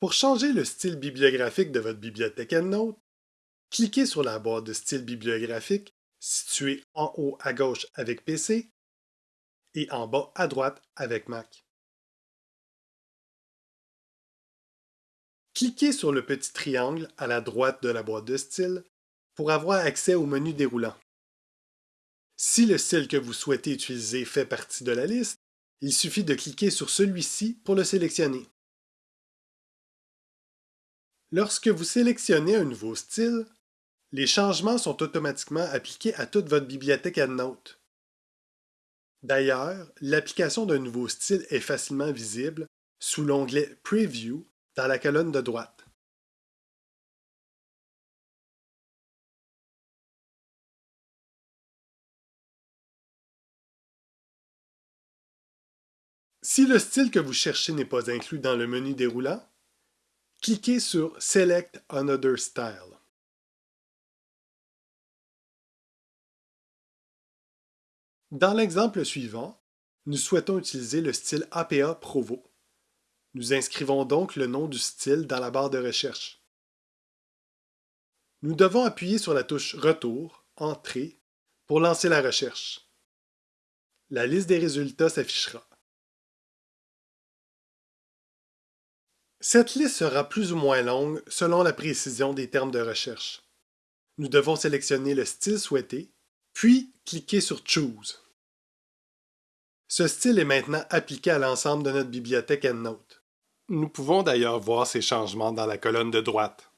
Pour changer le style bibliographique de votre bibliothèque EndNote, cliquez sur la boîte de style bibliographique située en haut à gauche avec PC et en bas à droite avec Mac. Cliquez sur le petit triangle à la droite de la boîte de style pour avoir accès au menu déroulant. Si le style que vous souhaitez utiliser fait partie de la liste, il suffit de cliquer sur celui-ci pour le sélectionner. Lorsque vous sélectionnez un nouveau style, les changements sont automatiquement appliqués à toute votre bibliothèque EndNote. D'ailleurs, l'application d'un nouveau style est facilement visible sous l'onglet Preview dans la colonne de droite. Si le style que vous cherchez n'est pas inclus dans le menu déroulant, cliquez sur Select Another Style. Dans l'exemple suivant, nous souhaitons utiliser le style APA Provo. Nous inscrivons donc le nom du style dans la barre de recherche. Nous devons appuyer sur la touche Retour, Entrée, pour lancer la recherche. La liste des résultats s'affichera. Cette liste sera plus ou moins longue selon la précision des termes de recherche. Nous devons sélectionner le style souhaité, puis cliquer sur Choose. Ce style est maintenant appliqué à l'ensemble de notre bibliothèque EndNote. Nous pouvons d'ailleurs voir ces changements dans la colonne de droite.